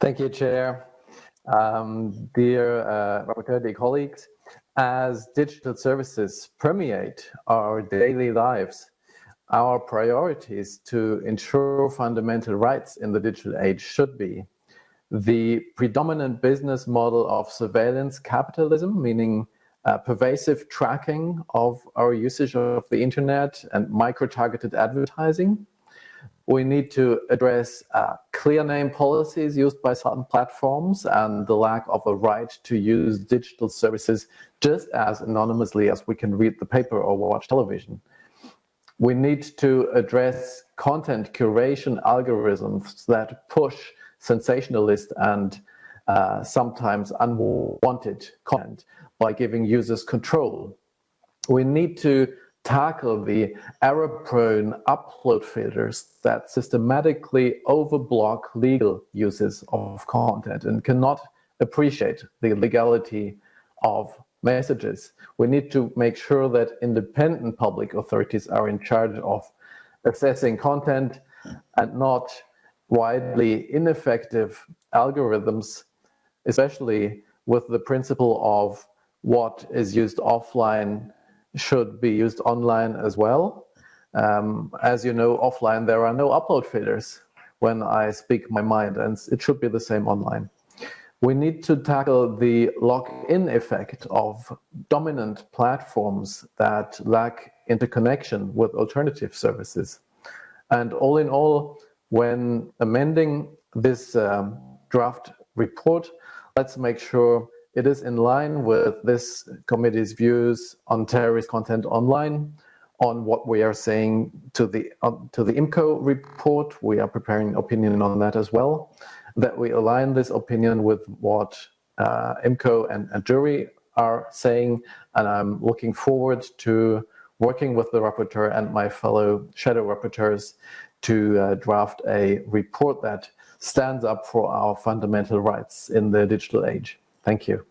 Thank you, Chair. Um, dear uh, Rapporteur, dear colleagues, as digital services permeate our daily lives, our priorities to ensure fundamental rights in the digital age should be the predominant business model of surveillance capitalism, meaning uh, pervasive tracking of our usage of the internet and micro-targeted advertising, we need to address uh, clear name policies used by certain platforms and the lack of a right to use digital services just as anonymously as we can read the paper or watch television. We need to address content curation algorithms that push sensationalist and uh, sometimes unwanted content by giving users control. We need to tackle the error-prone upload filters that systematically overblock legal uses of content and cannot appreciate the legality of messages. We need to make sure that independent public authorities are in charge of assessing content and not widely ineffective algorithms, especially with the principle of what is used offline should be used online as well. Um, as you know, offline, there are no upload filters when I speak my mind, and it should be the same online. We need to tackle the lock-in effect of dominant platforms that lack interconnection with alternative services. And all in all, when amending this um, draft report, let's make sure it is in line with this committee's views on terrorist content online, on what we are saying to the uh, to the IMCO report. We are preparing opinion on that as well. That we align this opinion with what uh, IMCO and, and JURI are saying, and I'm looking forward to working with the rapporteur and my fellow shadow rapporteurs to uh, draft a report that stands up for our fundamental rights in the digital age. Thank you.